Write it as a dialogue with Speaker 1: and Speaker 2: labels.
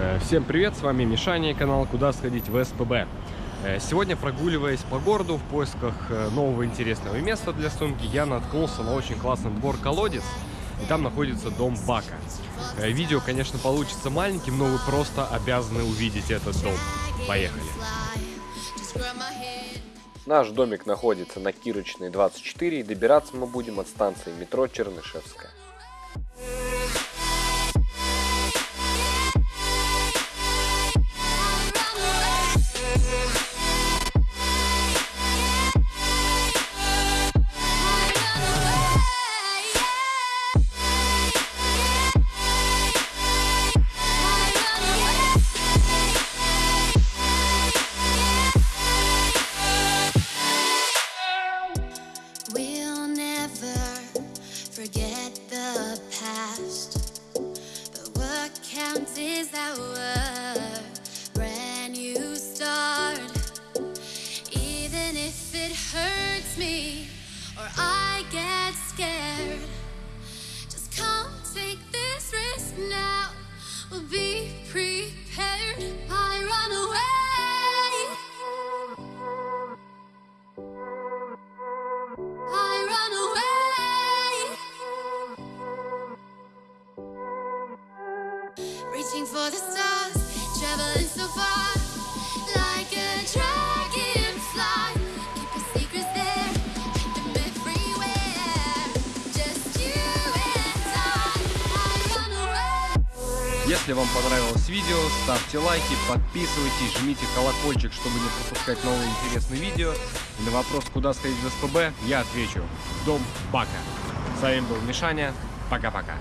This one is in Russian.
Speaker 1: Э, Всем привет, с вами Мишаня, канал «Куда сходить в СПБ». Э, Сегодня, прогуливаясь по городу в поисках э, нового интересного места для съемки, я наткнулся на очень классный двор-колодец, и там находится дом Бака. Видео, конечно, получится маленьким, но вы просто обязаны увидеть этот дом. Поехали!
Speaker 2: Наш домик находится на Кирочной 24 и добираться мы будем от станции метро Чернышевская.
Speaker 3: Forget the past. But what counts is our brand new start. Even if it hurts me or I get scared, just come take this risk now. We'll be
Speaker 1: Если вам понравилось видео, ставьте лайки, подписывайтесь, жмите колокольчик, чтобы не пропускать новые интересные видео. И на вопрос, куда сходить в СПБ, я отвечу. Дом Бака. С вами был Мишаня. Пока-пока.